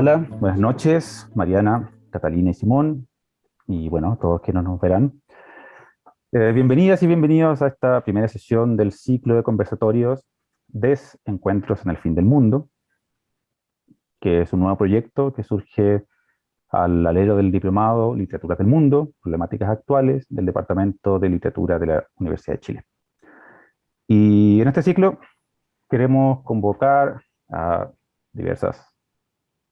Hola, buenas noches, Mariana, Catalina y Simón, y bueno, todos que no nos verán. Eh, bienvenidas y bienvenidos a esta primera sesión del ciclo de conversatorios Desencuentros en el Fin del Mundo, que es un nuevo proyecto que surge al alero del Diplomado Literatura del Mundo, Problemáticas Actuales, del Departamento de Literatura de la Universidad de Chile. Y en este ciclo queremos convocar a diversas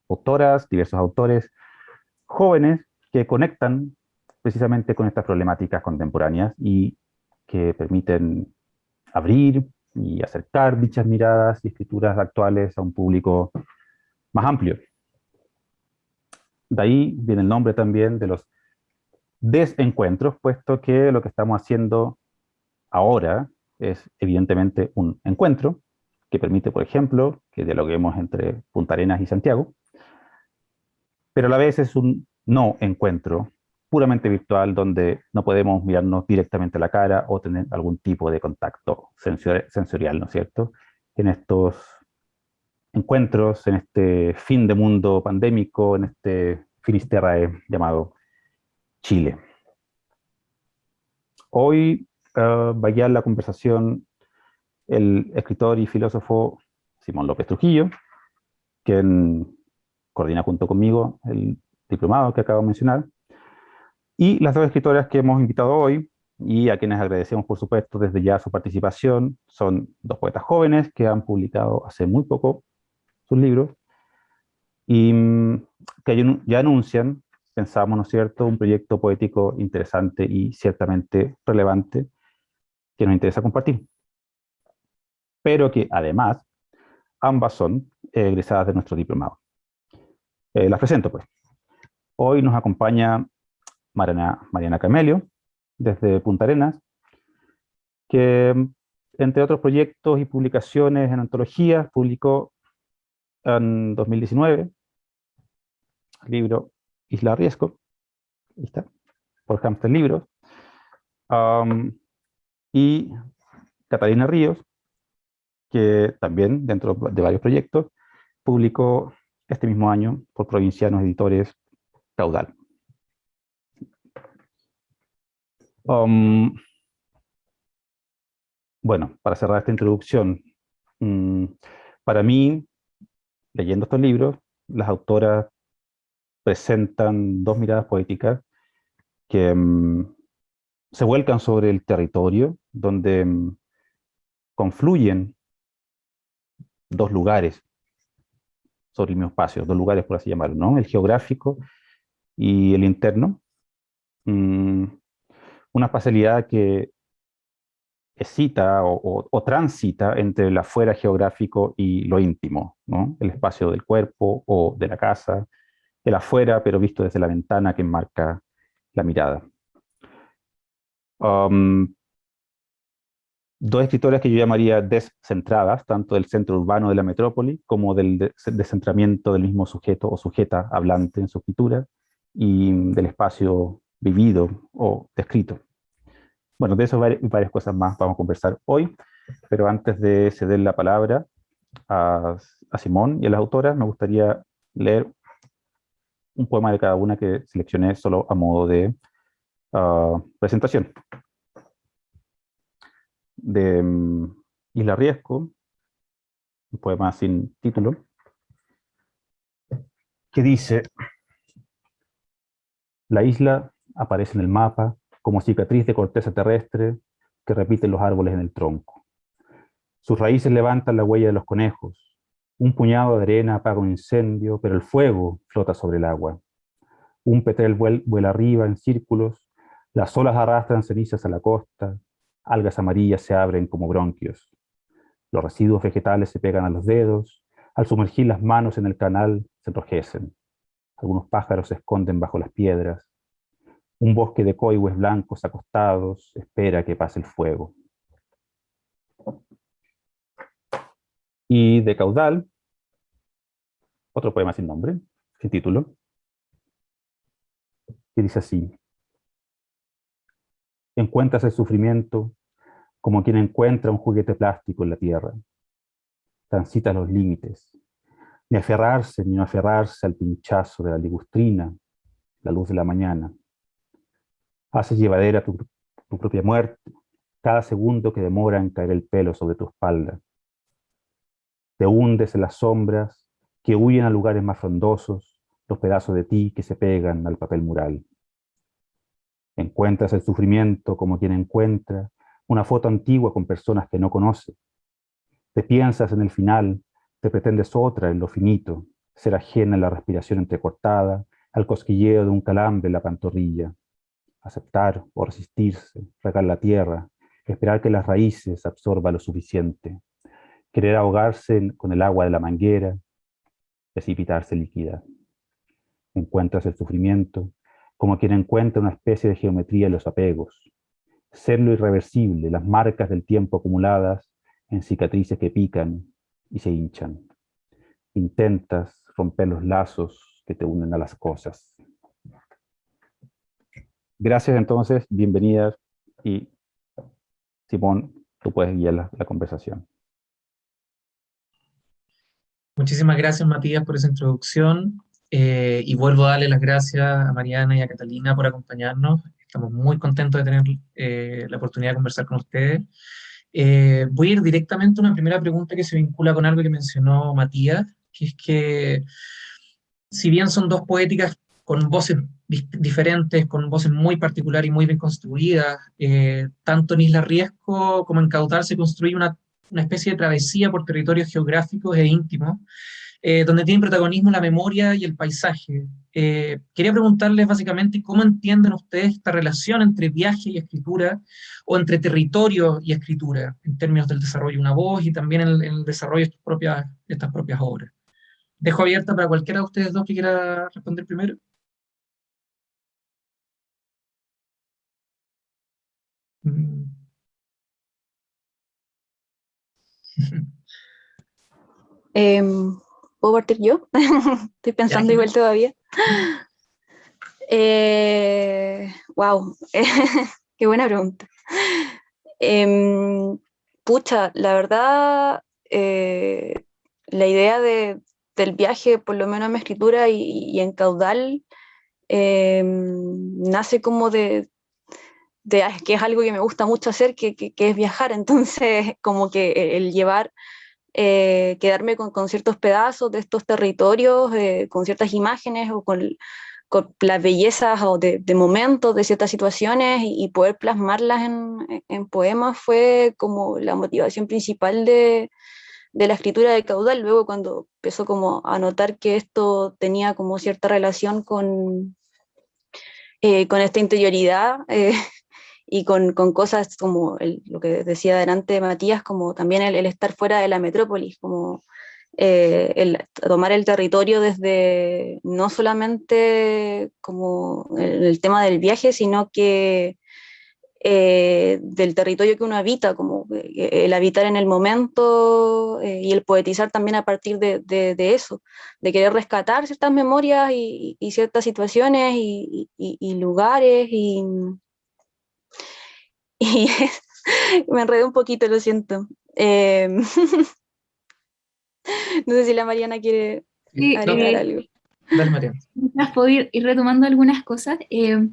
autoras, diversos autores jóvenes que conectan precisamente con estas problemáticas contemporáneas y que permiten abrir y acercar dichas miradas y escrituras actuales a un público más amplio. De ahí viene el nombre también de los desencuentros, puesto que lo que estamos haciendo ahora es evidentemente un encuentro, que permite, por ejemplo, que dialoguemos entre Punta Arenas y Santiago, pero a la vez es un no encuentro puramente virtual donde no podemos mirarnos directamente a la cara o tener algún tipo de contacto sensorial, ¿no es cierto? En estos encuentros, en este fin de mundo pandémico, en este finisterrae llamado Chile. Hoy uh, va a guiar la conversación el escritor y filósofo Simón López Trujillo, quien coordina junto conmigo el diplomado que acabo de mencionar, y las dos escritoras que hemos invitado hoy, y a quienes agradecemos por supuesto desde ya su participación, son dos poetas jóvenes que han publicado hace muy poco sus libros, y mm, que ya anuncian, pensamos, ¿no es cierto?, un proyecto poético interesante y ciertamente relevante que nos interesa compartir. Pero que además, ambas son egresadas de nuestro diplomado. Eh, las presento pues. Hoy nos acompaña Mariana, Mariana Camelio, desde Punta Arenas, que entre otros proyectos y publicaciones en antologías, publicó en 2019 el libro Isla Riesgo, está, por Hamster Libros, y Catalina Ríos, que también dentro de varios proyectos, publicó este mismo año por Provincianos Editores Caudal. Um, bueno, para cerrar esta introducción, mm, para mí, leyendo estos libros, las autoras presentan dos miradas poéticas que mm, se vuelcan sobre el territorio, donde mm, confluyen dos lugares sobre el mismo espacio, dos lugares por así llamarlo, ¿no? el geográfico y el interno una facilidad que excita o, transita entre el afuera geográfico y lo íntimo, ¿no? el espacio del cuerpo o de la casa, el afuera pero visto desde la ventana que enmarca la mirada. Um, dos escritoras que yo llamaría descentradas, tanto del centro urbano de la metrópoli como del descentramiento del mismo sujeto o sujeta hablante en su escritura y del espacio vivido o descrito. Bueno, de eso y varias cosas más vamos a conversar hoy, pero antes de ceder la palabra a, Simón y a las autoras, me gustaría leer un poema de cada una que seleccioné solo a modo de ah, presentación. De mm, Isla Riesco, un poema sin título, que dice, la isla aparece en el mapa como cicatriz de corteza terrestre que repiten los árboles en el tronco. Sus raíces levantan la huella de los conejos. Un puñado de arena apaga un incendio, pero el fuego flota sobre el agua. Un petrel vuela arriba en círculos, las olas arrastran cenizas a la costa, algas amarillas se abren como bronquios. Los residuos vegetales se pegan a los dedos, al sumergir las manos en el canal se enrojecen. Algunos pájaros se esconden bajo las piedras, un bosque de coihues blancos acostados espera que pase el fuego. Y de caudal, otro poema sin nombre, sin título, que dice así. Encuentras el sufrimiento como quien encuentra un juguete plástico en la tierra. Transita los límites. ni aferrarse ni no aferrarse al pinchazo de la ligustrina, la luz de la mañana. Haces llevadera tu, tu propia muerte, cada segundo que demora en caer el pelo sobre tu espalda. Te hundes en las sombras que huyen a lugares más frondosos, los pedazos de ti que se pegan al papel mural. Encuentras el sufrimiento como quien encuentra una foto antigua con personas que no conoce. Te piensas en el final, te pretendes otra en lo finito, ser ajena en la respiración entrecortada, al cosquilleo de un calambre en la pantorrilla. Aceptar o resistirse, regar la tierra, esperar que las raíces absorban lo suficiente. Querer ahogarse con el agua de la manguera, precipitarse líquida. Encuentras el sufrimiento, como quien encuentra una especie de geometría en los apegos. Ser lo irreversible, las marcas del tiempo acumuladas en cicatrices que pican y se hinchan. Intentas romper los lazos que te unen a las cosas. Gracias entonces, bienvenidas y Simón, tú puedes guiar la, conversación. Muchísimas gracias Matías por esa introducción. Eh, y vuelvo a darle las gracias a Mariana y a Catalina por acompañarnos. Estamos muy contentos de tener eh, la oportunidad de conversar con ustedes. Eh, voy a ir directamente a una primera pregunta que se vincula con algo que mencionó Matías, que es que si bien son dos poéticas con voces diferentes, con voces muy particulares y muy bien construidas, tanto en Isla Riesco como en Caudal se construye una, una especie de travesía por territorios geográficos e íntimos, eh, donde tiene protagonismo la memoria y el paisaje. Eh, quería preguntarles básicamente cómo entienden ustedes esta relación entre viaje y escritura, o entre territorio y escritura, en términos del desarrollo de una voz y también en, el desarrollo de de estas propias obras. Dejo abierta para cualquiera de ustedes dos que quiera responder primero. Mm. ¿Puedo partir yo? Estoy pensando igual todavía. Eh, wow, qué buena pregunta. Em, pucha, la verdad, eh, la idea de, del viaje, por lo menos en mi escritura y, en caudal, em, nace como de, de, que es algo que me gusta mucho hacer, que, que, que es viajar, entonces como que el llevar eh, quedarme con, ciertos pedazos de estos territorios, eh, con ciertas imágenes o con, con las bellezas o de, momentos de ciertas situaciones y, poder plasmarlas en, poemas fue como la motivación principal de, la escritura de caudal. Luego cuando empezó como a notar que esto tenía como cierta relación con, eh, esta interioridad, y con, con cosas como el, lo que decía adelante Matías, como también el, el estar fuera de la metrópolis, como eh, el tomar el territorio desde no solamente como el, el tema del viaje, sino que eh, del territorio que uno habita, como eh, el habitar en el momento eh, y el poetizar también a partir de, de, de, eso, de querer rescatar ciertas memorias y, y ciertas situaciones y, y lugares y, y me enredé un poquito, lo siento. Eh, no sé si la Mariana quiere sí, agregar no, algo. Dale, Mariana. Puedo ir, ir, retomando algunas cosas. Eh,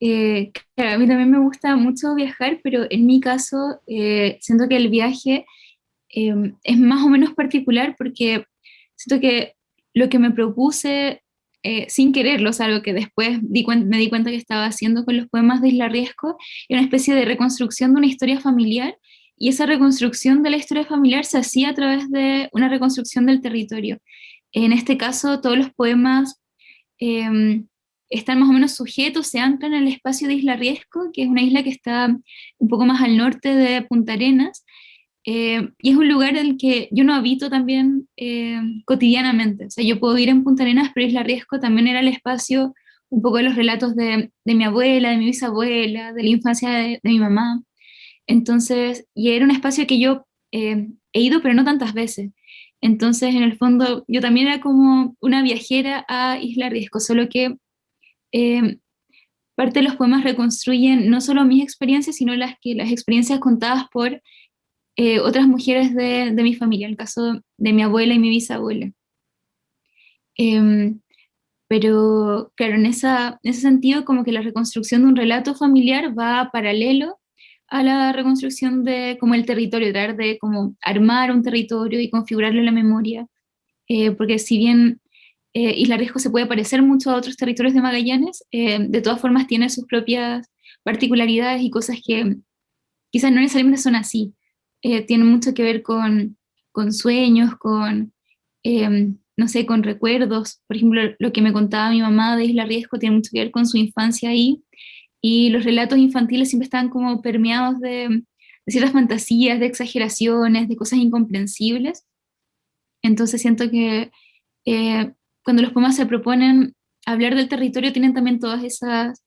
eh, claro, a mí también me gusta mucho viajar, pero en mi caso eh, siento que el viaje es más o menos particular porque siento que lo que me propuse eh, sin quererlo, sea, algo que después me di cuenta que estaba haciendo con los poemas de Isla Riesco, era una especie de reconstrucción de una historia familiar, y esa reconstrucción de la historia familiar se hacía a través de una reconstrucción del territorio. En este caso, todos los poemas eh, están más o menos sujetos, se anclan en el espacio de Isla Riesco, que es una isla que está un poco más al norte de Punta Arenas, eh, y es un lugar en el que yo no habito también eh, cotidianamente. O sea, yo puedo ir en Punta Arenas, pero Isla Riesco también era el espacio un poco de los relatos de, de mi abuela, de mi bisabuela, de la infancia de, de, mi mamá. Entonces, y era un espacio que yo eh, he ido, pero no tantas veces. Entonces, en el fondo, yo también era como una viajera a Isla Riesco, solo que eh, parte de los poemas reconstruyen no solo mis experiencias, sino las, que, las experiencias contadas por eh, otras mujeres de, de, mi familia, el caso de mi abuela y mi bisabuela. Em, pero claro, en, esa, en ese sentido como que la reconstrucción de un relato familiar va paralelo a la reconstrucción de como el territorio, tratar de como armar un territorio y configurarlo en la memoria, eh, porque si bien eh, Isla Riesgo se puede parecer mucho a otros territorios de Magallanes, eh, de todas formas tiene sus propias particularidades y cosas que quizás no necesariamente son así, tienen mucho que ver con, con sueños, con no sé, con recuerdos. Por ejemplo, lo que me contaba mi mamá de Isla Riesgo tiene mucho que ver con su infancia ahí, y los relatos infantiles siempre están como permeados de, ciertas fantasías, de exageraciones, de cosas incomprensibles. Entonces siento que eh, cuando los poemas se proponen hablar del territorio tienen también todas esas,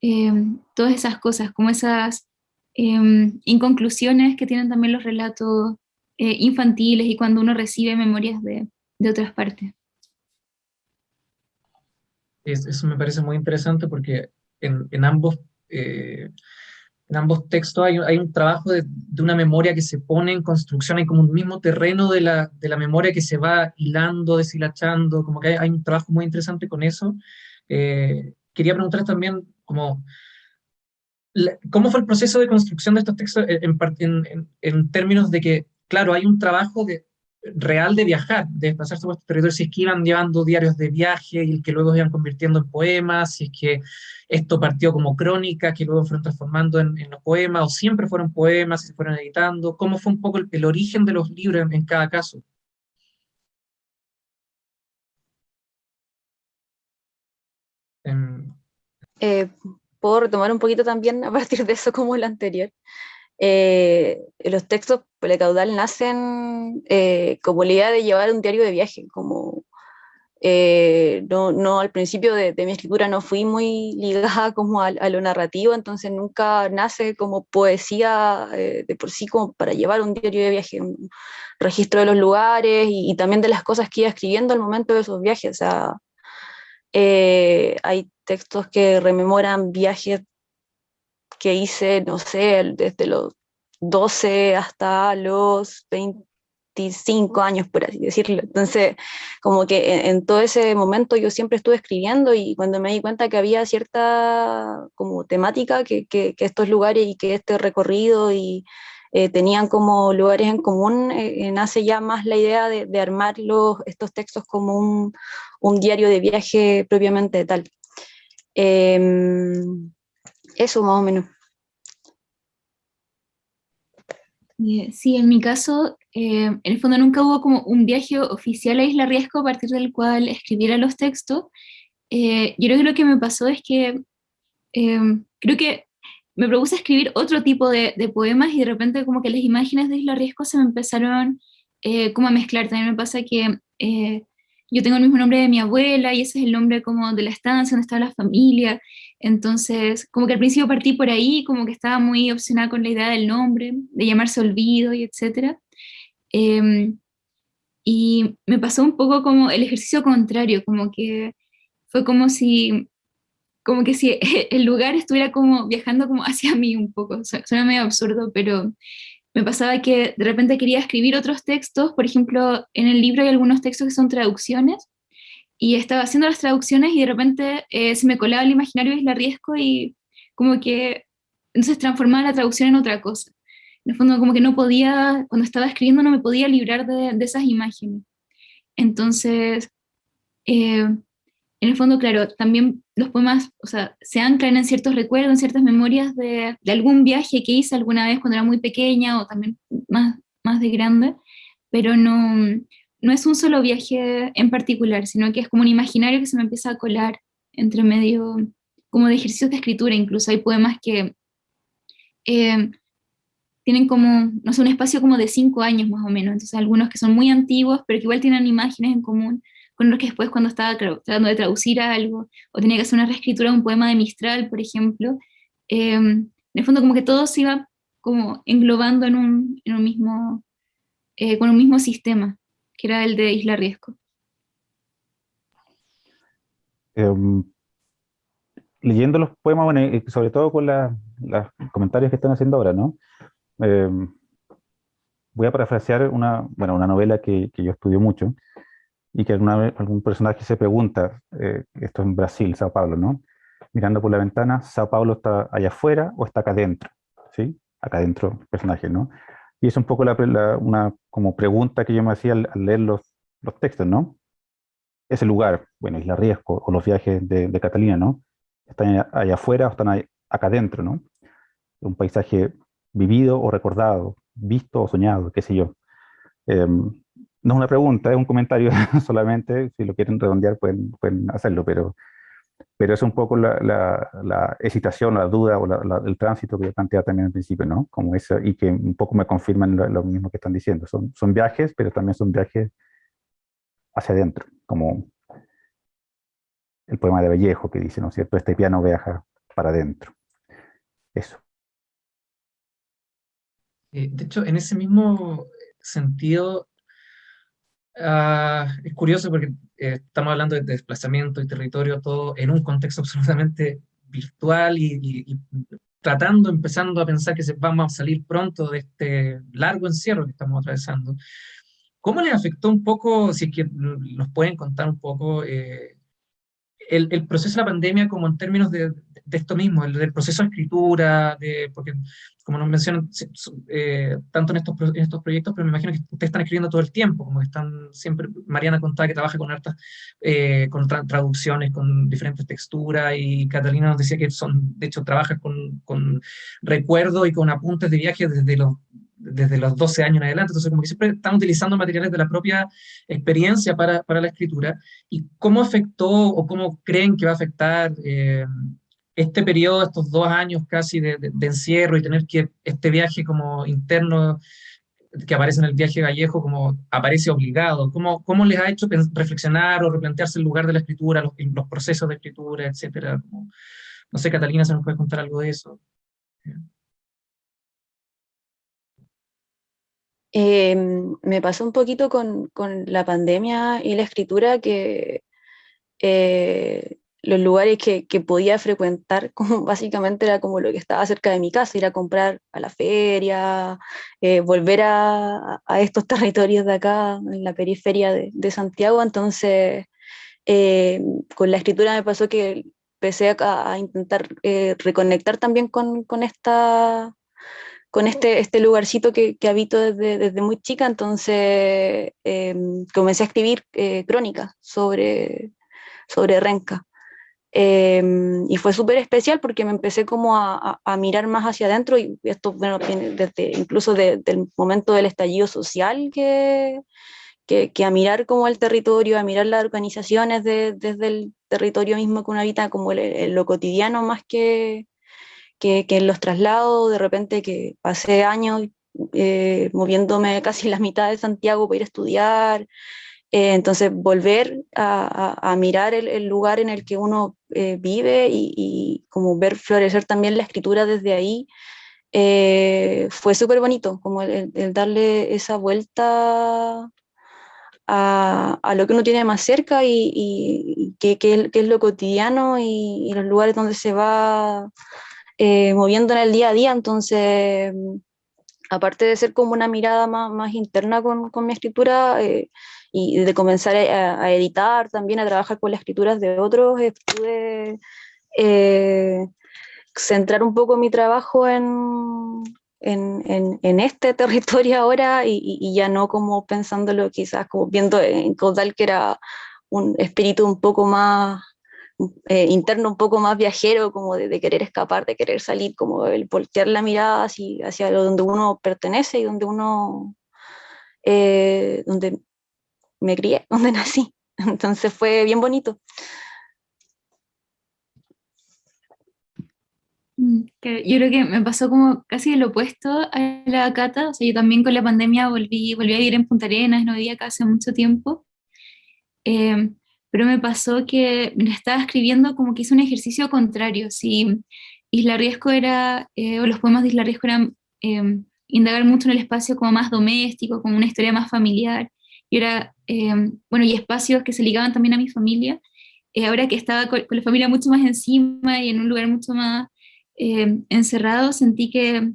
eh, todas esas cosas, como esas eh, inconclusiones que tienen también los relatos infantiles y cuando uno recibe memorias de, de otras partes. eso me parece muy interesante porque en, en ambos, eh, en ambos textos hay, hay un trabajo de, de, una memoria que se pone en construcción, hay como un mismo terreno de la, de la memoria que se va hilando, deshilachando, como que hay, hay un trabajo muy interesante con eso. Eh, quería preguntar también como... ¿Cómo fue el proceso de construcción de estos textos en, en, en términos de que, claro, hay un trabajo real de viajar, de desplazarse por estos territorios, si es que iban llevando diarios de viaje y que luego iban convirtiendo en poemas, si es que esto partió como crónica, que luego fueron transformando en, los poemas, o siempre fueron poemas y se fueron editando, cómo fue un poco el, origen de los libros en, cada caso. Em, eh, puedo retomar un poquito también a partir de eso como el anterior. Eh, los textos caudal nacen eh, como la idea de llevar un diario de viaje, como eh, no, no, al principio de, mi escritura no fui muy ligada como a, lo narrativo, entonces nunca nace como poesía de por sí como para llevar un diario de viaje, un registro de los lugares y, también de las cosas que iba escribiendo al momento de esos viajes. O sea, hay textos que rememoran viajes que hice, no sé, desde los 12 hasta los 25 años, por así decirlo. Entonces, como que en, todo ese momento yo siempre estuve escribiendo y cuando me di cuenta que había cierta como temática, que, que, estos lugares y que este recorrido y eh, tenían como lugares en común, eh, nace ya más la idea de, de armar los, estos textos como un, un, diario de viaje propiamente tal. Em, eso más o menos. Eh, sí, en mi caso, eh, en el fondo nunca hubo como un viaje oficial a Isla Riesco a partir del cual escribiera los textos. Eh, yo creo que lo que me pasó es que creo que me propuse escribir otro tipo de, poemas y de repente como que las imágenes de Isla Riesco se me empezaron como a mezclar. También me pasa que yo tengo el mismo nombre de mi abuela y ese es el nombre como de la estancia donde estaba la familia, entonces como que al principio partí por ahí, como que estaba muy obsesionada con la idea del nombre, de llamarse Olvido y etcétera, em, y me pasó un poco como el ejercicio contrario, como que fue como si, como que si el lugar estuviera como viajando como hacia mí un poco, suena medio absurdo, pero me pasaba que de repente quería escribir otros textos, por ejemplo, en el libro hay algunos textos que son traducciones, y estaba haciendo las traducciones y de repente eh, se me colaba el imaginario de Isla Riesco y como que entonces transformaba la traducción en otra cosa. En el fondo como que no podía, cuando estaba escribiendo no me podía librar de, de esas imágenes. Entonces, eh, en el fondo, claro, también los poemas, o sea, se anclan en ciertos recuerdos, en ciertas memorias de, de, algún viaje que hice alguna vez cuando era muy pequeña o también más, más de grande, pero no, no es un solo viaje en particular, sino que es como un imaginario que se me empieza a colar entre medio, como de ejercicios de escritura, incluso. Hay poemas que eh, tienen como, no sé, un espacio como de cinco años más o menos, entonces algunos que son muy antiguos, pero que igual tienen imágenes en común, con los que después cuando estaba tratando de traducir algo, o tenía que hacer una reescritura de un poema de Mistral, por ejemplo, eh, en el fondo como que todo se iba como englobando en un, en un mismo, eh, con un mismo sistema, que era el de Isla Riesco. Em, leyendo los poemas, sobre todo con los comentarios que están haciendo ahora, ¿no? Em, voy a parafrasear una, bueno, una novela que, que yo estudio mucho, y que alguna algún personaje se pregunta, eh, esto en Brasil, Sao Paulo, ¿no? Mirando por la ventana, ¿Sao Paulo está allá afuera o está acá adentro? ¿Sí? Acá adentro personaje, ¿no? Y es un poco la, una como pregunta que yo me hacía al, leer los, los, textos, ¿no? Ese lugar, bueno, Isla Riesgo o los viajes de, Catalina, ¿no? ¿Están allá, afuera o están acá adentro, ¿no? Un paisaje vivido o recordado, visto o soñado, qué sé yo. Em, no es una pregunta, es un comentario solamente, si lo quieren redondear pueden, hacerlo, pero, pero es un poco la, la, la hesitación, la duda o el tránsito que yo planteaba también al principio, ¿no? Como eso, y que un poco me confirman lo, mismo que están diciendo. Son, son viajes, pero también son viajes hacia adentro, como el poema de Vallejo que dice, ¿no es cierto? Este piano viaja para adentro. Eso. Eh, de hecho, en ese mismo sentido, Ah, es curioso porque eh, estamos hablando de desplazamiento y territorio, todo en un contexto absolutamente virtual y, tratando, empezando a pensar que se, vamos a salir pronto de este largo encierro que estamos atravesando. ¿Cómo les afectó un poco, si es que nos pueden contar un poco, eh, el, proceso de la pandemia como en términos de, esto mismo, el, proceso de escritura, de, porque como nos mencionan, eh, tanto en estos, proyectos, pero me imagino que ustedes están escribiendo todo el tiempo, como están siempre, Mariana contaba que trabaja con hartas, eh, con traducciones, con diferentes texturas, y Catalina nos decía que son, de hecho, trabaja con, con recuerdos y con apuntes de viaje desde los desde los 12 años en adelante, entonces como que siempre están utilizando materiales de la propia experiencia para, para la escritura, y cómo afectó o cómo creen que va a afectar eh, este periodo, estos dos años casi de, encierro y tener que este viaje como interno que aparece en el viaje Vallejo como aparece obligado, ¿cómo, cómo les ha hecho reflexionar o replantearse el lugar de la escritura, los, los procesos de escritura, etcétera? no sé, Catalina, ¿se nos puede contar algo de eso? Em, me pasó un poquito con, la pandemia y la escritura que eh, los lugares que, podía frecuentar, básicamente era como lo que estaba cerca de mi casa, ir a comprar a la feria, eh, volver a, estos territorios de acá, en la periferia de, Santiago, entonces eh, con la escritura me pasó que empecé a, intentar eh, reconectar también con, esta con este, este lugarcito que, habito desde, desde, muy chica, entonces em, comencé a escribir eh, crónicas sobre, sobre Renca. Em, y fue súper especial porque me empecé como a, a, mirar más hacia adentro y esto bueno, desde incluso de, del momento del estallido social que, que, a mirar como el territorio, a mirar las organizaciones de, desde el territorio mismo que uno habita como el, el, lo cotidiano más que, que, que, en los traslados, de repente que pasé años eh, moviéndome casi la mitad de Santiago para ir a estudiar, eh, entonces, volver a, a, mirar el, el, lugar en el que uno eh, vive y, y, como ver florecer también la escritura desde ahí, eh, fue súper bonito, como el, el, darle esa vuelta a, a, lo que uno tiene más cerca y, y que, es lo cotidiano y, los lugares donde se va eh, moviendo en el día a día. Entonces, aparte de ser como una mirada más, más interna con, con mi escritura, eh, y de comenzar a, a, editar también, a trabajar con las escrituras de otros, eh, pude eh, centrar un poco mi trabajo en, en, en, en este territorio ahora y, y, ya no como pensándolo quizás como viendo en Caudal que era un espíritu un poco más eh, interno, un poco más viajero, como de, de, querer escapar, de querer salir, como el voltear la mirada hacia, hacia donde uno pertenece y donde uno, eh, donde me crié, donde nací. Entonces fue bien bonito. Mm, yo creo que me pasó como casi el opuesto a la Cata, o sea, yo también con la pandemia volví, volví a vivir en Punta Arenas, no vivía acá hace mucho tiempo, eh, pero me pasó que estaba escribiendo como que hice un ejercicio contrario, si Isla Riesco era, eh, o los poemas de Isla Riesco eran eh, indagar mucho en el espacio como más doméstico, como una historia más familiar, y era, eh, bueno, y espacios que se ligaban también a mi familia, eh, ahora que estaba con, la familia mucho más encima y en un lugar mucho más eh, encerrado, sentí que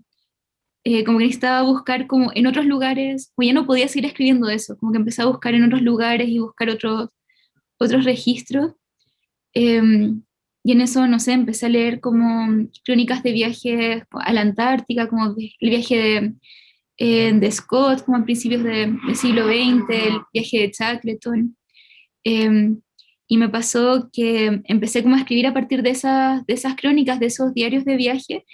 eh, como que necesitaba buscar como en otros lugares, o ya no podía seguir escribiendo eso, como que empecé a buscar en otros lugares y buscar otros, otros registros. Em, y en eso, no sé, empecé a leer como crónicas de viajes a la Antártica, como el viaje de, eh, de Scott, como a principios del siglo XX, el viaje de Shackleton. Em, y me pasó que empecé como a escribir a partir de esas, de esas crónicas, de esos diarios de viaje,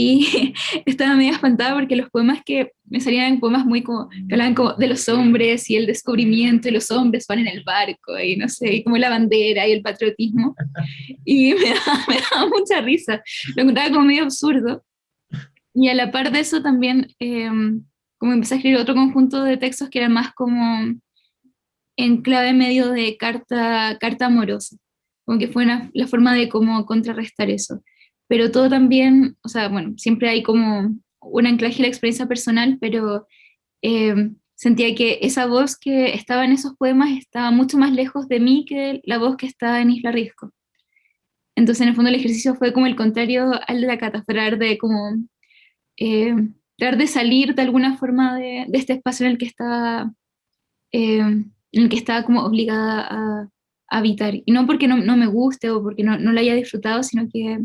y estaba medio espantada porque los poemas que me salían eran poemas muy como, que hablaban como de los hombres y el descubrimiento y los hombres van en el barco y no sé, y como la bandera y el patriotismo. Y me daba, me daba mucha risa, lo encontraba como medio absurdo. Y a la par de eso también, em, como empecé a escribir otro conjunto de textos que era más como en clave medio de carta, carta amorosa, como que fue la forma de cómo contrarrestar eso pero todo también, o sea, bueno, siempre hay como un anclaje a la experiencia personal, pero eh, sentía que esa voz que estaba en esos poemas estaba mucho más lejos de mí que la voz que estaba en Isla Risco. Entonces, en el fondo, el ejercicio fue como el contrario al de la catastral, de como eh, tratar de salir de alguna forma de, este espacio en el que estaba, eh, en el que estaba como obligada a, habitar. Y no porque no, no, me guste o porque no, no la haya disfrutado, sino que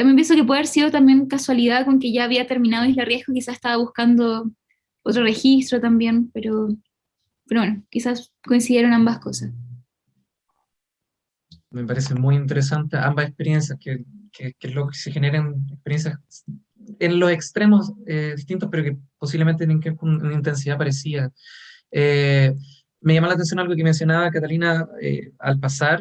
también pienso que puede haber sido también casualidad con que ya había terminado Isla Riesgo, quizás estaba buscando otro registro también, pero, pero bueno, quizás coincidieron ambas cosas. Me parece muy interesante ambas experiencias, que, que, que lo que se generan experiencias en los extremos eh, distintos, pero que posiblemente tienen una intensidad parecida. Eh, me llama la atención algo que mencionaba Catalina eh, al pasar,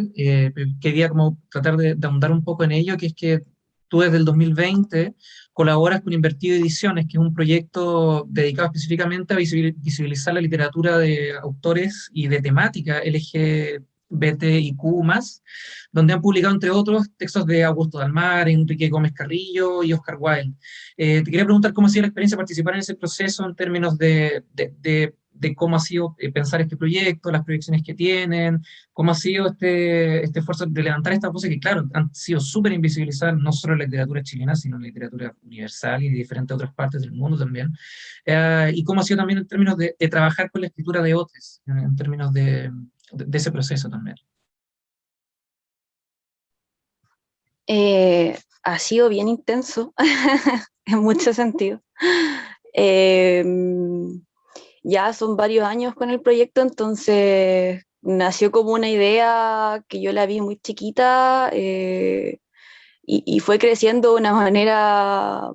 quería como tratar de, de, ahondar un poco en ello, que es que tú desde el 2020 colaboras con Invertido Ediciones, que es un proyecto dedicado específicamente a visibilizar la literatura de autores y de temática LGBTIQ+, donde han publicado, entre otros, textos de Augusto Dalmar, Enrique Gómez Carrillo y Oscar Wilde. Eh, te quería preguntar cómo ha sido la experiencia participar en ese proceso en términos de de cómo ha sido eh, pensar este proyecto, las proyecciones que tienen, cómo ha sido este, este esfuerzo de levantar estas voces que, claro, han sido súper invisibilizadas, no solo en la literatura chilena, sino en la literatura universal y de diferentes otras partes del mundo también, eh, y cómo ha sido también en términos de, trabajar con la escritura de otros, en, términos de, de, ese proceso también. Eh, ha sido bien intenso, en muchos sentidos. Eh, ya son varios años con el proyecto, entonces nació como una idea que yo la vi muy chiquita eh, y, fue creciendo de una manera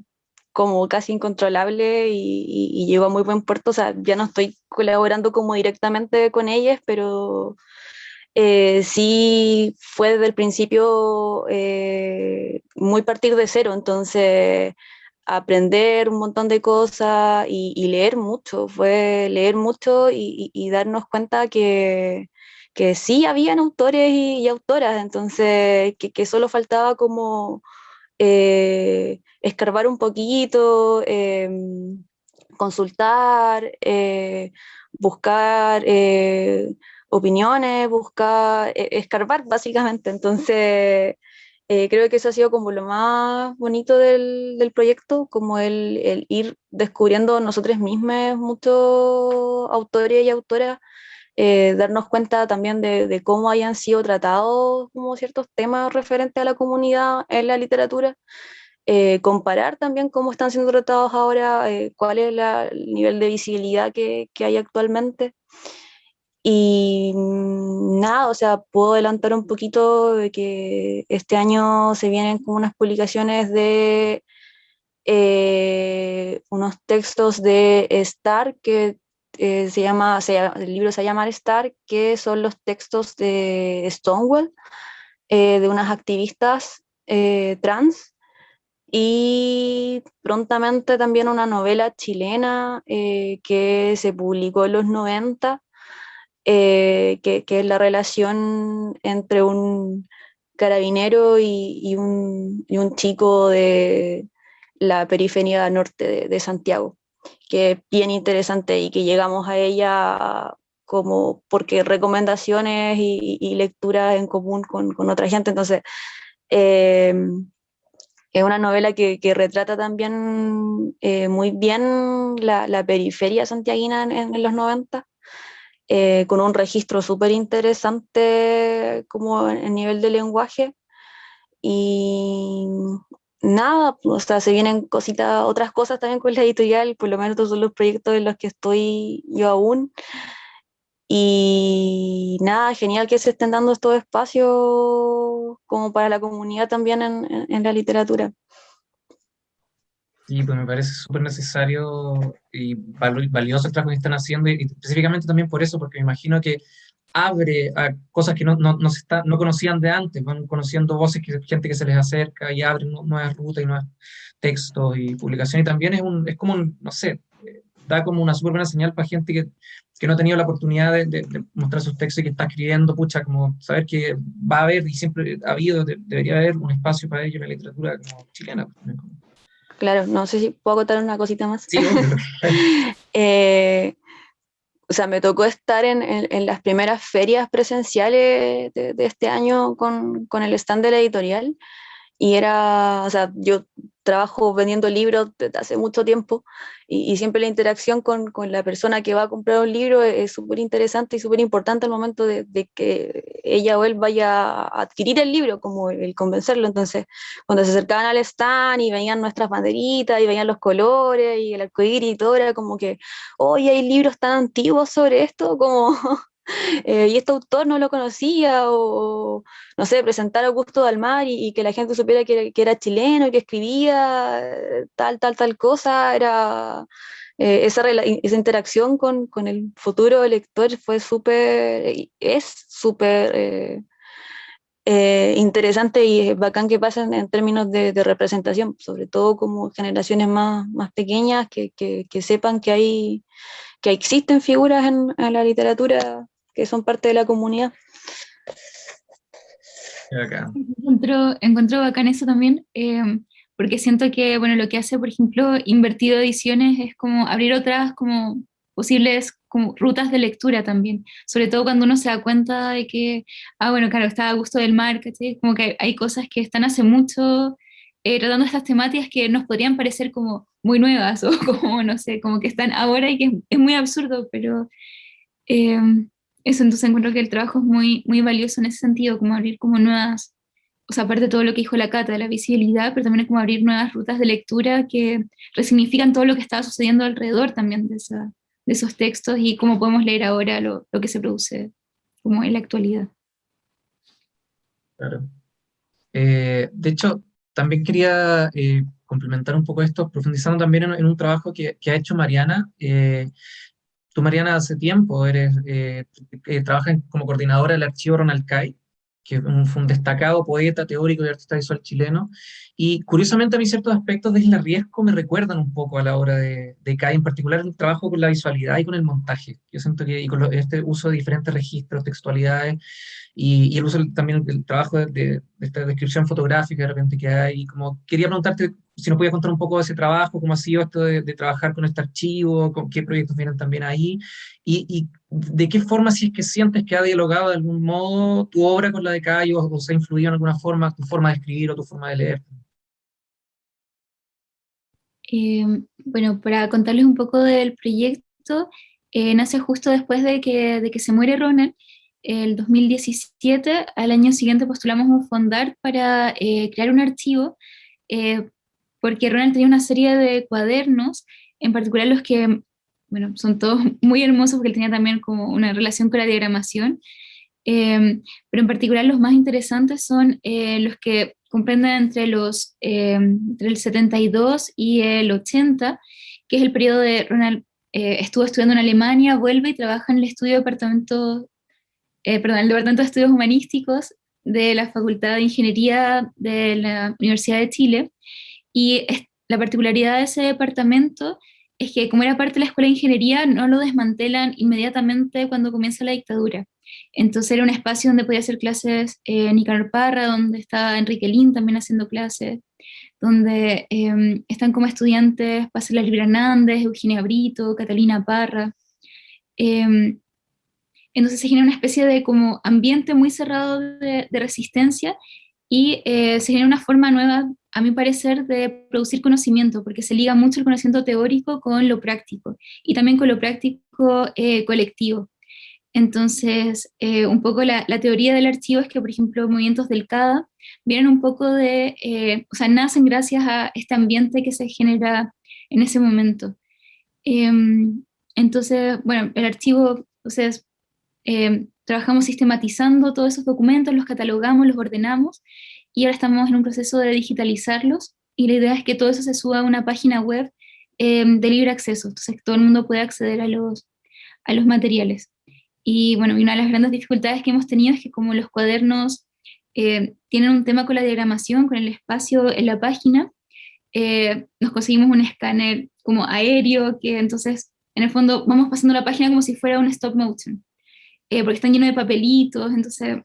como casi incontrolable y, llegó a muy buen puerto, o sea, ya no estoy colaborando como directamente con ellas, pero eh, sí fue desde el principio eh, muy partir de cero, entonces aprender un montón de cosas y, leer mucho, fue leer mucho y, darnos cuenta que, que, sí habían autores y, autoras, entonces que, solo faltaba como eh, escarbar un poquito, em, consultar, eh, buscar eh, opiniones, buscar, e, escarbar básicamente, entonces eh, creo que eso ha sido como lo más bonito del, del proyecto, como el, el, ir descubriendo nosotros mismos muchos autores y autoras, eh, darnos cuenta también de, de, cómo hayan sido tratados como ciertos temas referentes a la comunidad en la literatura, eh, comparar también cómo están siendo tratados ahora, cuál es la, el nivel de visibilidad que, que hay actualmente. Y mm, nada, o sea, puedo adelantar un poquito de que este año se vienen como unas publicaciones de eh, unos textos de Star, que eh, se, llama, el libro se llama Star, que son los textos de Stonewall, eh, de unas activistas trans, y prontamente también una novela chilena que se publicó en los 90, eh, que, es la relación entre un carabinero y, un, chico de la periferia norte de, Santiago, que es bien interesante y que llegamos a ella como porque recomendaciones y, lecturas en común con, otra gente, entonces em, Es una novela que, retrata también eh, muy bien la, periferia santiaguina en, en los 90, eh, con un registro súper interesante como en nivel de lenguaje. Y nada, o sea, se vienen cositas, otras cosas también con la editorial, por lo menos todos son los proyectos en los que estoy yo aún. Y nada, genial que se estén dando estos espacios como para la comunidad también en, en, la literatura. Sí, pues me parece súper necesario y valioso el trabajo que están haciendo, y específicamente también por eso, porque me imagino que abre a cosas que no, no, no, se está, no conocían de antes, van conociendo voces, que, gente que se les acerca y abren nuevas rutas y nuevos textos y publicaciones, y también es, un, es como, un, no sé, da como una súper buena señal para gente que, que, no ha tenido la oportunidad de, de, mostrar sus textos y que está escribiendo, pucha, como saber que va a haber y siempre ha habido, de, debería haber un espacio para ello en la literatura como chilena. Claro, no sé si puedo contar una cosita más. Sí, eh, o sea, me tocó estar en, en, en las primeras ferias presenciales de, de este año con, con, el stand de la editorial y era, o sea, yo trabajo vendiendo libros desde hace mucho tiempo y, y siempre la interacción con, con, la persona que va a comprar un libro es súper interesante y súper importante al momento de, de, que ella o él vaya a adquirir el libro, como el, convencerlo. Entonces, cuando se acercaban al stand y veían nuestras banderitas y veían los colores y el arcoíris y todo, era como que, hoy hay libros tan antiguos sobre esto, como eh, y este autor no lo conocía, o no sé, presentar Augusto Dalmar y, que la gente supiera que, que, era chileno que escribía eh, tal, tal, tal cosa, era eh, esa, esa, interacción con, con, el futuro lector fue súper, es súper interesante y bacán que pasen en términos de, representación, sobre todo como generaciones más, más pequeñas que, que, sepan que hay que existen figuras en la literatura que son parte de la comunidad. Encuentro, encuentro bacán eso también, eh, porque siento que, bueno, lo que hace, por ejemplo, Invertido Ediciones es como abrir otras como posibles como rutas de lectura también, sobre todo cuando uno se da cuenta de que, ah, bueno, claro, está a gusto del mar, ¿sí? como que hay cosas que están hace mucho eh, tratando estas temáticas que nos podrían parecer como muy nuevas o como, no sé, como que están ahora y que es, es muy absurdo, pero eh, eso, entonces encuentro que el trabajo es muy, muy valioso en ese sentido, como abrir como nuevas, o sea, aparte de todo lo que dijo la Cata, de la visibilidad, pero también es como abrir nuevas rutas de lectura que resignifican todo lo que estaba sucediendo alrededor también de, esa, de esos textos y cómo podemos leer ahora lo, lo que se produce como en la actualidad. Claro. Eh, de hecho, también quería eh, complementar un poco esto, profundizando también en, un trabajo que, que, ha hecho Mariana, eh, Tú, Mariana, hace tiempo eres, eh, eh, trabajas como coordinadora del archivo Ronald Kay, que fue un destacado poeta, teórico y artista visual chileno, y curiosamente a mí ciertos aspectos de Isla Riesco me recuerdan un poco a la obra de, de Kay, en particular el trabajo con la visualidad y con el montaje. Yo siento que y con lo, este uso de diferentes registros, textualidades, y, y el uso también del trabajo de, de, de, esta descripción fotográfica de repente que hay, y como quería preguntarte si nos podías contar un poco de ese trabajo, cómo ha sido esto de trabajar con este archivo, con qué proyectos vienen también ahí, y, y, de qué forma, si es que sientes que ha dialogado de algún modo tu obra con la de Cayo, o, se ha influido en alguna forma tu forma de escribir o tu forma de leer. Eh, bueno, para contarles un poco del proyecto, eh, nace justo después de que, de que se muere Ronald, el 2017, al año siguiente postulamos un fondar para eh, crear un archivo eh, porque Ronald tenía una serie de cuadernos, en particular los que, bueno, son todos muy hermosos porque él tenía también como una relación con la diagramación, eh, pero en particular los más interesantes son eh, los que comprenden entre, los, eh, entre el 72 y el 80, que es el periodo de Ronald, eh, estuvo estudiando en Alemania, vuelve y trabaja en el estudio departamento, eh, perdón, el Departamento de Estudios Humanísticos de la Facultad de Ingeniería de la Universidad de Chile, y la particularidad de ese departamento es que como era parte de la Escuela de Ingeniería, no lo desmantelan inmediatamente cuando comienza la dictadura. Entonces era un espacio donde podía hacer clases eh, Nicanor Parra, donde estaba Enrique Lin también haciendo clases, donde eh, están como estudiantes Pásela Libra Hernández, Eugenia Brito, Catalina Parra. Eh, entonces se genera una especie de como ambiente muy cerrado de, de resistencia y eh, se genera una forma nueva, a mi parecer, de producir conocimiento, porque se liga mucho el conocimiento teórico con lo práctico, y también con lo práctico eh, colectivo. Entonces, eh, un poco la, teoría del archivo es que, por ejemplo, movimientos del CADA vienen un poco de, o sea, nacen gracias a este ambiente que se genera en ese momento. Em, entonces, bueno, el archivo, entonces, em, trabajamos sistematizando todos esos documentos, los catalogamos, los ordenamos, y ahora estamos en un proceso de digitalizarlos, y la idea es que todo eso se suba a una página web em, de libre acceso, entonces todo el mundo puede acceder a los, a los materiales. Y bueno, una de las grandes dificultades que hemos tenido es que como los cuadernos eh, tienen un tema con la diagramación, con el espacio en la página, eh, nos conseguimos un escáner como aéreo, que entonces en el fondo vamos pasando la página como si fuera un stop motion, eh, porque están llenos de papelitos, entonces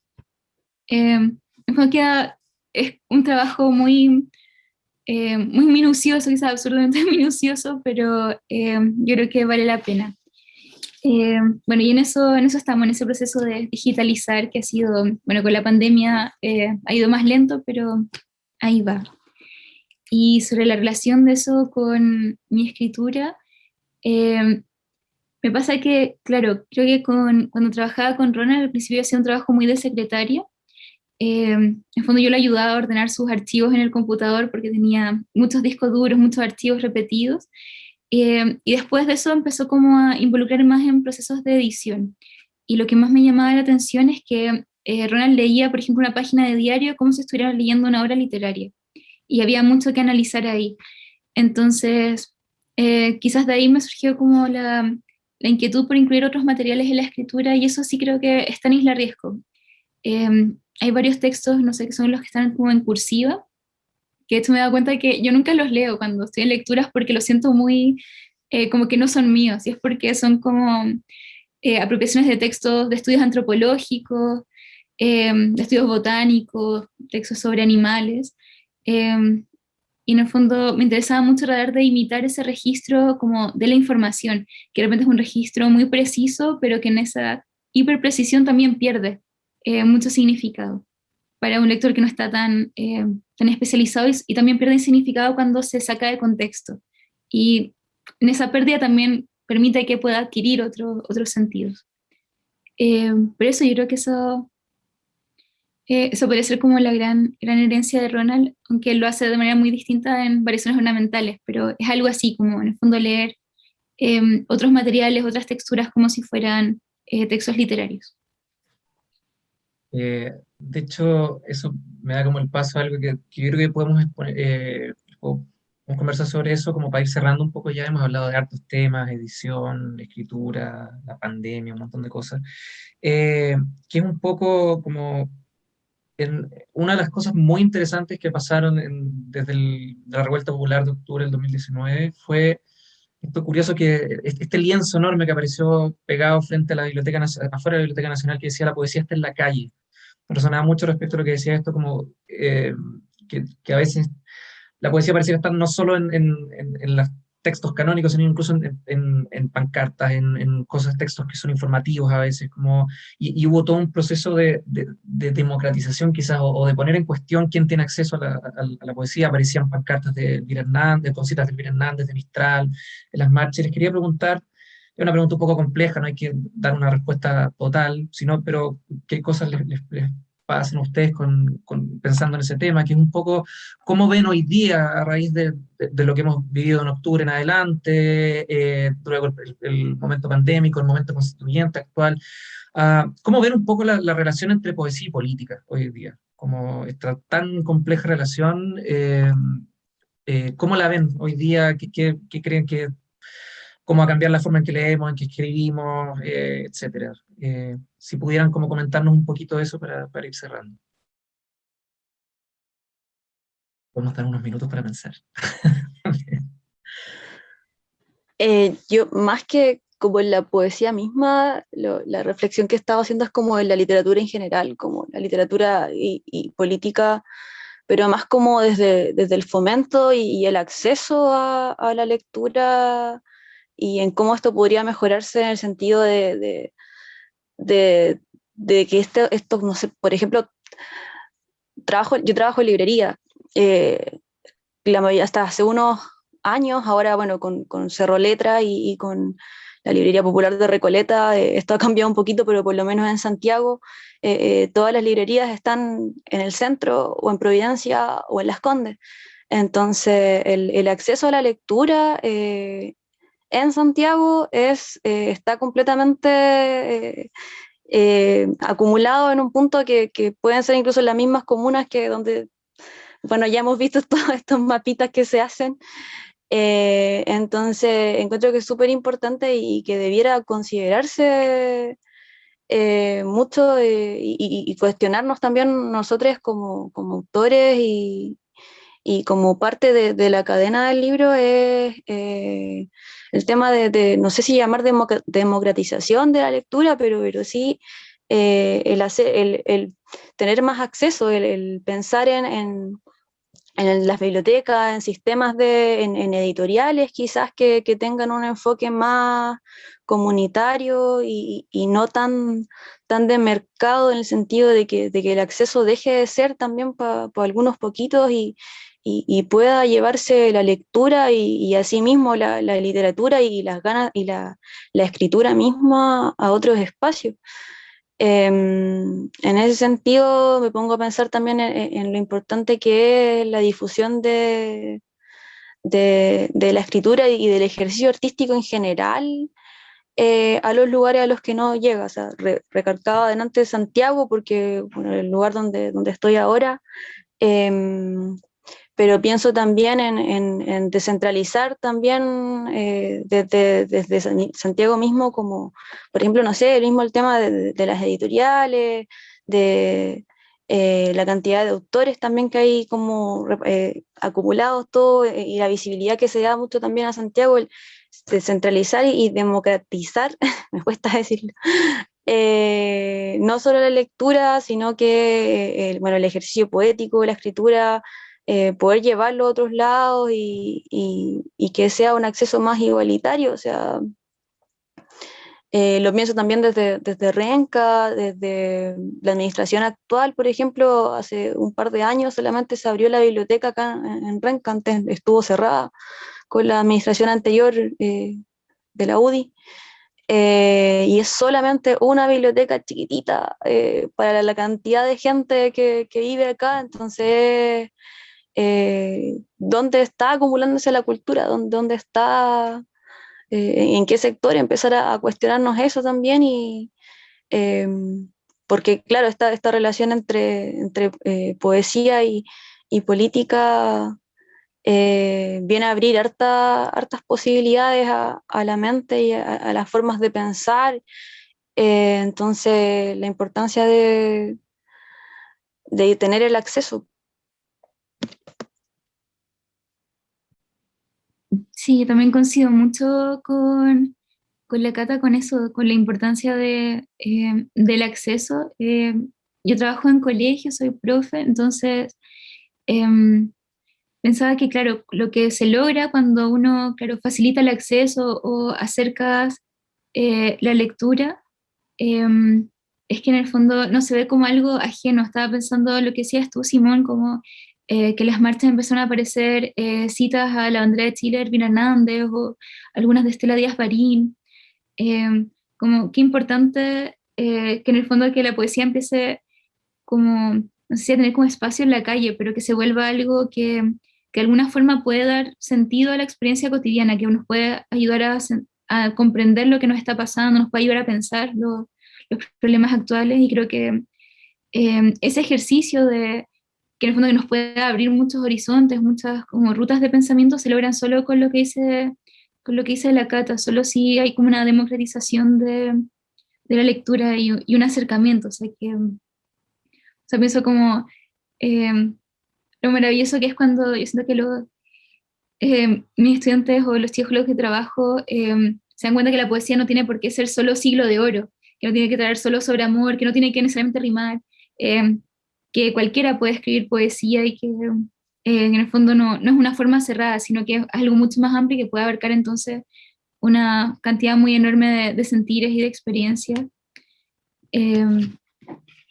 en fondo queda, es un trabajo muy, muy minucioso, quizás absurdamente minucioso, pero yo creo que vale la pena. Eh, bueno, y en eso, en eso estamos, en ese proceso de digitalizar que ha sido, bueno, con la pandemia eh, ha ido más lento, pero ahí va. Y sobre la relación de eso con mi escritura, eh, me pasa que, claro, creo que cuando trabajaba con Ronald al principio hacía un trabajo muy de secretaria, en el fondo yo le ayudaba a ordenar sus archivos en el computador porque tenía muchos discos duros, muchos archivos repetidos, eh, y después de eso empezó como a involucrar más en procesos de edición. Y lo que más me llamaba la atención es que eh, Ronald leía, por ejemplo, una página de diario como si estuviera leyendo una obra literaria. Y había mucho que analizar ahí. Entonces, eh, quizás de ahí me surgió como la, la, inquietud por incluir otros materiales en la escritura, y eso sí creo que está en Isla Riesgo. hay varios textos, no sé, que son los que están como en cursiva, que esto me da cuenta que yo nunca los leo cuando estoy en lecturas porque los siento muy, eh, como que no son míos, y es porque son como eh, apropiaciones de textos de estudios antropológicos, em, de estudios botánicos, textos sobre animales, em, y en el fondo me interesaba mucho tratar de imitar ese registro como de la información, que de repente es un registro muy preciso, pero que en esa hiperprecisión también pierde eh, mucho significado para un lector que no está tan, eh, tan especializado y, también pierde significado cuando se saca de contexto. Y en esa pérdida también permite que pueda adquirir otro, otros sentidos. Eh, por eso yo creo que eso, eh, eso puede ser como la gran, gran herencia de Ronald, aunque lo hace de manera muy distinta en variaciones ornamentales, pero es algo así, como en el fondo leer otros materiales, otras texturas como si fueran textos literarios. Eh, de hecho, eso me da como el paso a algo que, yo creo que podemos, eh, conversar sobre eso como para ir cerrando un poco ya. Hemos hablado de hartos temas, edición, escritura, la pandemia, un montón de cosas. Eh, que es un poco como una de las cosas muy interesantes que pasaron desde la revuelta popular de octubre del 2019 fue esto curioso que este lienzo enorme que apareció pegado frente a la biblioteca, afuera de la Biblioteca Nacional que decía la poesía está en la calle. Resonaba mucho respecto a lo que decía esto, como eh, que, a veces la poesía parecía estar no solo en, en, en los textos canónicos, sino incluso en, en pancartas, en, cosas, textos que son informativos a veces, como, y, hubo todo un proceso de, de, democratización quizás, o, de poner en cuestión quién tiene acceso a la, a, la poesía, aparecían pancartas de Elvira Hernández, cositas de Elvira Hernández, de Mistral, en las marchas, les quería preguntar, es una pregunta un poco compleja, no hay que dar una respuesta total, sino, pero qué cosas les, les, pasan ustedes con, pensando en ese tema, que es un poco cómo ven hoy día, a raíz de, de, lo que hemos vivido en octubre en adelante, eh, luego el, momento pandémico, el momento constituyente actual, uh, cómo ven un poco la, la, relación entre poesía y política hoy día, como esta tan compleja relación, eh, eh, ¿cómo la ven hoy día? ¿Qué, qué, qué creen que cómo a cambiar la forma en que leemos, en que escribimos, eh, etcétera. Eh, si pudieran como comentarnos un poquito de eso para, ir cerrando. Podemos dar unos minutos para pensar. eh, yo, más que como en la poesía misma, la reflexión que estaba haciendo es como en la literatura en general, como la literatura y, y política, pero más como desde, desde el fomento y, el acceso a, a, la lectura y en cómo esto podría mejorarse en el sentido de, de, que esto, esto, por ejemplo, trabajo, yo trabajo en librería, eh, hasta hace unos años, ahora bueno, con, con Cerro Letra y, con la librería popular de Recoleta, eh, esto ha cambiado un poquito, pero por lo menos en Santiago, todas las librerías están en el centro o en Providencia o en Las Condes. Entonces, el acceso a la lectura en Santiago es, está completamente eh, acumulado en un punto que, que, pueden ser incluso las mismas comunas que donde, bueno, ya hemos visto todos estos mapitas que se hacen. Eh, entonces, encuentro que es súper importante y que debiera considerarse eh, mucho y, y, cuestionarnos también nosotros como, como autores y, y como parte de, la cadena del libro es el tema de, no sé si llamar democratización de la lectura, pero, pero sí eh, el, tener más acceso, el, pensar en, en, las bibliotecas, en sistemas de, en, editoriales quizás que, que, tengan un enfoque más comunitario y, y, no tan, tan de mercado en el sentido de que, de que el acceso deje de ser también para algunos poquitos y, y, pueda llevarse la lectura y, asimismo la, la, literatura y las ganas y la, escritura misma a otros espacios. Em, en ese sentido me pongo a pensar también en, lo importante que es la difusión de, de, la escritura y del ejercicio artístico en general eh, a los lugares a los que no llega. O sea, recargaba adelante Santiago porque bueno, el lugar donde, donde estoy ahora em, pero pienso también en, descentralizar también eh, desde, Santiago mismo, como por ejemplo, no sé, el mismo el tema de, las editoriales, de eh, la cantidad de autores también que hay como eh, acumulados todo y la visibilidad que se da mucho también a Santiago, el descentralizar y, democratizar, me cuesta decirlo, no solo la lectura, sino que bueno, el ejercicio poético, la escritura, eh, poder llevarlo a otros lados y, y, que sea un acceso más igualitario. O sea, eh, lo pienso también desde, desde Renca, desde la administración actual, por ejemplo, hace un par de años solamente se abrió la biblioteca acá en, Renca, antes estuvo cerrada con la administración anterior eh, de la UDI. y es solamente una biblioteca chiquitita para la, cantidad de gente que, que vive acá, entonces eh, dónde está acumulándose la cultura, dónde, está, eh, en qué sector, empezar a, cuestionarnos eso también y em, porque claro, esta, esta relación entre, entre eh, poesía y, política viene a abrir harta, hartas posibilidades a, la mente y a, a, las formas de pensar. entonces, la importancia de, de tener el acceso. Sí, también coincido mucho con, con, la Cata, con eso, con la importancia de, eh, del acceso. Eh, yo trabajo en colegio, soy profe, entonces em, pensaba que, claro, lo que se logra cuando uno, claro, facilita el acceso o acercas eh, la lectura, em, es que en el fondo no se ve como algo ajeno. Estaba pensando lo que decías tú, Simón, como eh, que las marchas empezaron a aparecer eh, citas a la Andrea de Chile, Ervin Hernández o algunas de Estela Díaz Barín. Em, como qué importante eh, que en el fondo que la poesía empiece como, no sé a tener como espacio en la calle, pero que se vuelva algo que, que de alguna forma puede dar sentido a la experiencia cotidiana, que nos puede ayudar a, a comprender lo que nos está pasando, nos puede ayudar a pensar los problemas actuales y creo que em, ese ejercicio de que en el fondo que nos puede abrir muchos horizontes, muchas como rutas de pensamiento, se logran solo con lo que dice, con lo que dice la Cata, solo si hay como una democratización de, de la lectura y, y, un acercamiento, o sea que, o sea, pienso como eh, lo maravilloso que es cuando yo siento que los, eh, mis estudiantes o los chicos con los que trabajo eh, se dan cuenta que la poesía no tiene por qué ser solo siglo de oro, que no tiene que traer solo sobre amor, que no tiene que necesariamente rimar, que cualquiera puede escribir poesía y que eh, en el fondo no, no, es una forma cerrada, sino que es algo mucho más amplio que puede abarcar entonces una cantidad muy enorme de, de sentires y de experiencias. Eh,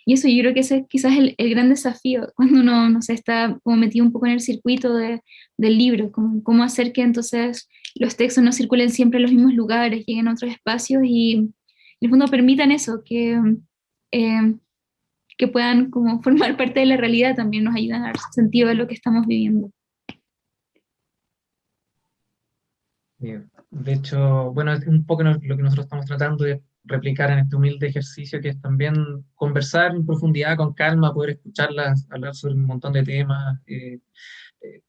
y eso yo creo que ese es quizás el, el gran desafío cuando uno no sé, está como metido un poco en el circuito de, del libro, como, cómo hacer que entonces los textos no circulen siempre en los mismos lugares, lleguen a otros espacios y en el fondo permitan eso, que, eh, que puedan como formar parte de la realidad también nos ayudan a dar sentido a lo que estamos viviendo. Bien. De hecho, bueno, es un poco lo que nosotros estamos tratando de replicar en este humilde ejercicio, que es también conversar en profundidad, con calma, poder escucharlas, hablar sobre un montón de temas, eh, eh,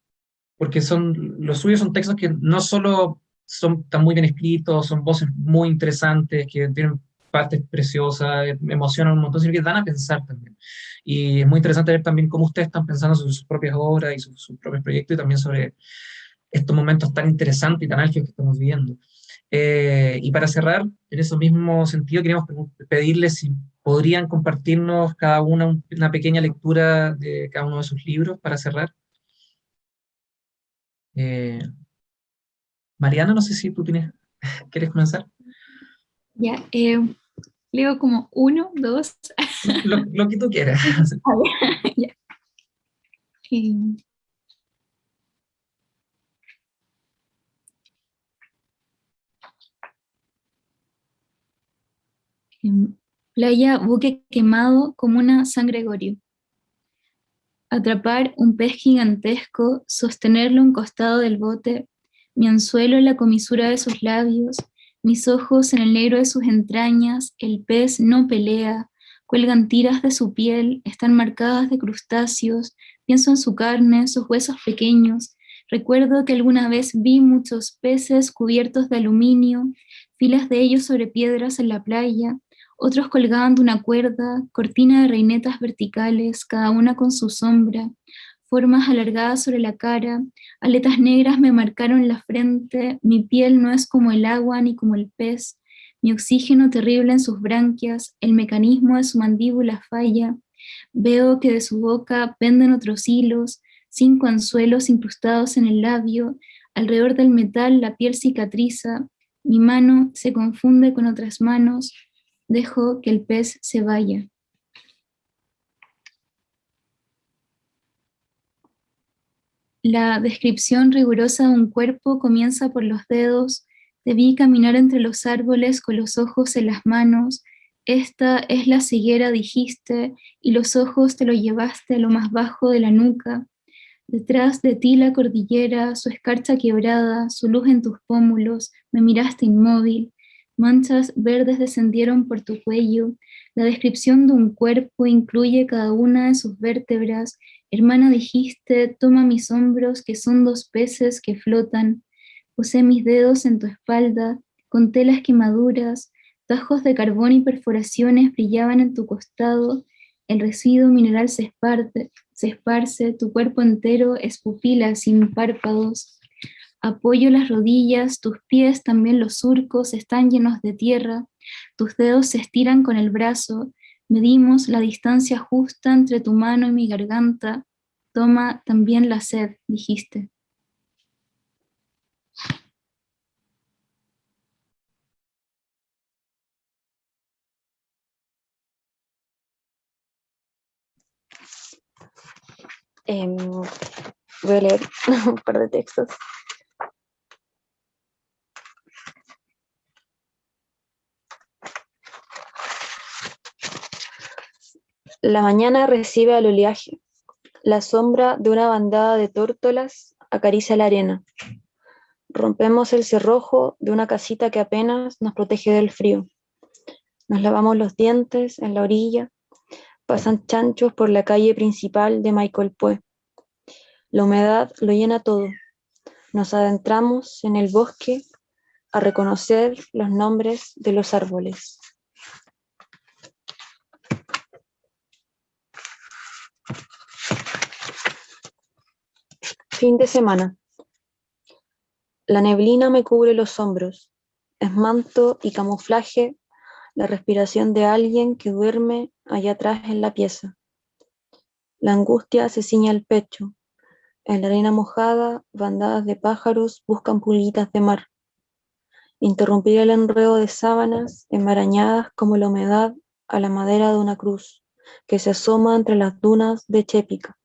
porque son, los suyos son textos que no solo son tan muy bien escritos, son voces muy interesantes, que tienen partes preciosas, me emocionan un montón, sino que dan a pensar también. Y es muy interesante ver también cómo ustedes están pensando sobre sus propias obras y sus propios proyectos, y también sobre estos momentos tan interesantes y tan álgidos que estamos viviendo. Eh, y para cerrar, en ese mismo sentido, queríamos pedirles si podrían compartirnos cada una una pequeña lectura de cada uno de sus libros para cerrar. Eh, Mariana, no sé si tú tienes, ¿quieres comenzar? Ya, eh, leo como uno, dos. Lo, que tú quieras. ya. playa buque quemado como una San Gregorio. Atrapar un pez gigantesco, sostenerlo un costado del bote, mi anzuelo en la comisura de sus labios, mis ojos en el negro de sus entrañas, el pez no pelea, cuelgan tiras de su piel, están marcadas de crustáceos, pienso en su carne, sus huesos pequeños, recuerdo que alguna vez vi muchos peces cubiertos de aluminio, filas de ellos sobre piedras en la playa, otros colgaban de una cuerda, cortina de reinetas verticales, cada una con su sombra, formas alargadas sobre la cara, aletas negras me marcaron la frente, mi piel no es como el agua ni como el pez, mi oxígeno terrible en sus branquias, el mecanismo de su mandíbula falla, veo que de su boca penden otros hilos, cinco anzuelos incrustados en el labio, alrededor del metal la piel cicatriza, mi mano se confunde con otras manos, dejo que el pez se vaya. La descripción rigurosa de un cuerpo comienza por los dedos, te vi caminar entre los árboles con los ojos en las manos, esta es la ceguera dijiste, y los ojos te lo llevaste a lo más bajo de la nuca, detrás de ti la cordillera, su escarcha quebrada, su luz en tus pómulos, me miraste inmóvil, Manchas verdes descendieron por tu cuello. La descripción de un cuerpo incluye cada una de sus vértebras. Hermana dijiste, toma mis hombros, que son dos peces que flotan. Posé mis dedos en tu espalda, conté las quemaduras. Tajos de carbón y perforaciones brillaban en tu costado. El residuo mineral se se esparce tu cuerpo entero es pupila sin párpados. Apoyo las rodillas, tus pies, también los surcos, están llenos de tierra, tus dedos se estiran con el brazo, medimos la distancia justa entre tu mano y mi garganta, toma también la sed, dijiste. Em, voy a leer un par de textos. La mañana recibe al oleaje. La sombra de una bandada de tórtolas acaricia la arena. Rompemos el cerrojo de una casita que apenas nos protege del frío. Nos lavamos los dientes en la orilla. Pasan chanchos por la calle principal de Michael Pue. La humedad lo llena todo. Nos adentramos en el bosque a reconocer los nombres de los árboles. Fin de semana. La neblina me cubre los hombros. Es manto y camuflaje la respiración de alguien que duerme allá atrás en la pieza. La angustia se ciña el pecho. En la arena mojada, bandadas de pájaros buscan pulguitas de mar. Interrumpir el enredo de sábanas enmarañadas como la humedad a la madera de una cruz. que se asoma entre las dunas de Chépica.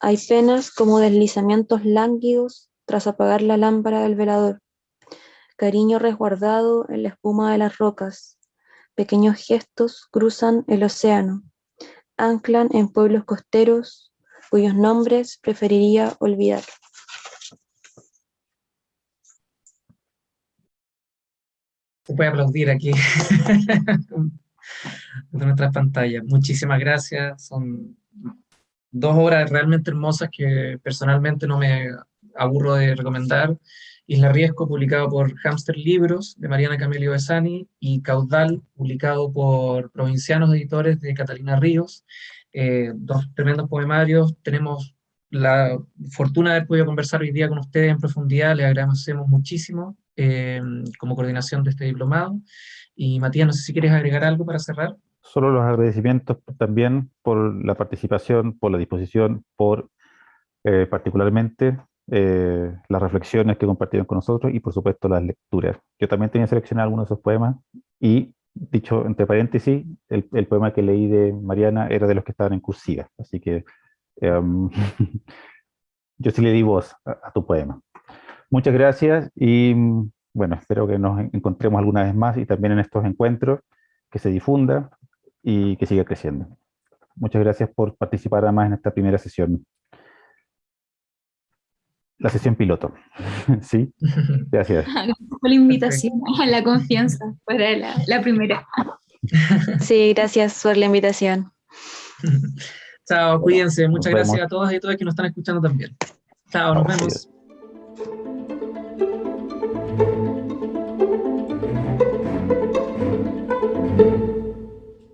Hay penas como deslizamientos lánguidos tras apagar la lámpara del velador, cariño resguardado en la espuma de las rocas, pequeños gestos cruzan el océano, anclan en pueblos costeros cuyos nombres preferiría olvidar. Se aplaudir aquí de nuestras pantallas. Muchísimas gracias. Son dos obras realmente hermosas que personalmente no me aburro de recomendar. Isla Riesco, publicado por Hamster Libros, de Mariana Camelio Besani, y Caudal, publicado por Provincianos Editores de Catalina Ríos. Eh, dos tremendos poemarios. Tenemos la fortuna de haber podido conversar hoy día con ustedes en profundidad, les agradecemos muchísimo eh, como coordinación de este diplomado. Y Matías, no sé si quieres agregar algo para cerrar. Solo los agradecimientos también por la participación, por la disposición, por eh, particularmente eh, las reflexiones que compartieron con nosotros y por supuesto las lecturas. Yo también tenía seleccionado algunos de esos poemas y, dicho entre paréntesis, el, poema que leí de Mariana era de los que estaban en cursiva, así que em, yo sí le di voz a, tu poema. Muchas gracias y bueno, espero que nos encontremos alguna vez más y también en estos encuentros, que se difunda y que siga creciendo. Muchas gracias por participar además en esta primera sesión la sesión piloto. sí, gracias. Gracias por la invitación, a la confianza para la, primera. sí, gracias por la invitación. Chao, cuídense. Muchas gracias a todas y todas que nos están escuchando también. Chao, nos vemos.